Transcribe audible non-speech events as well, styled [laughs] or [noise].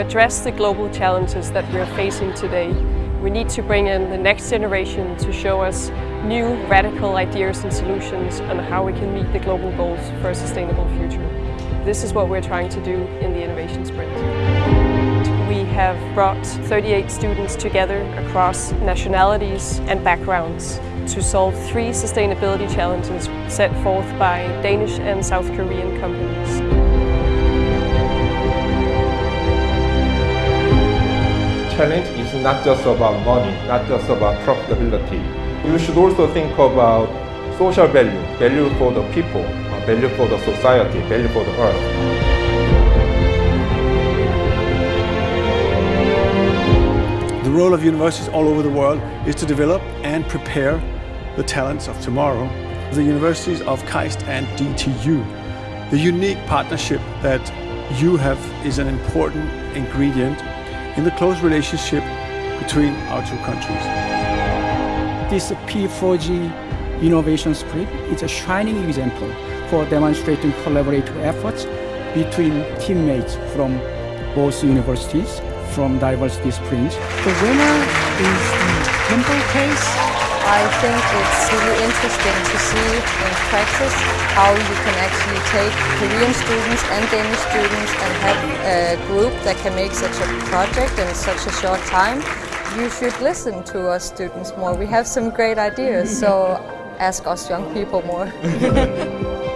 address the global challenges that we're facing today, we need to bring in the next generation to show us new radical ideas and solutions on how we can meet the global goals for a sustainable future. This is what we're trying to do in the Innovation Sprint. We have brought 38 students together across nationalities and backgrounds to solve three sustainability challenges set forth by Danish and South Korean companies. Challenge is not just about money, not just about profitability. You should also think about social value, value for the people, uh, value for the society, value for the earth. The role of universities all over the world is to develop and prepare the talents of tomorrow. The universities of KAIST and DTU. The unique partnership that you have is an important ingredient in the close relationship between our two countries. This P4G Innovation Sprint is a shining example for demonstrating collaborative efforts between teammates from both universities from diverse disciplines. The winner is the Kimball case. I think it's really interesting to see in practice how you can actually take Korean students and Danish students and have a group that can make such a project in such a short time. You should listen to us students more. We have some great ideas, so [laughs] ask us young people more. [laughs]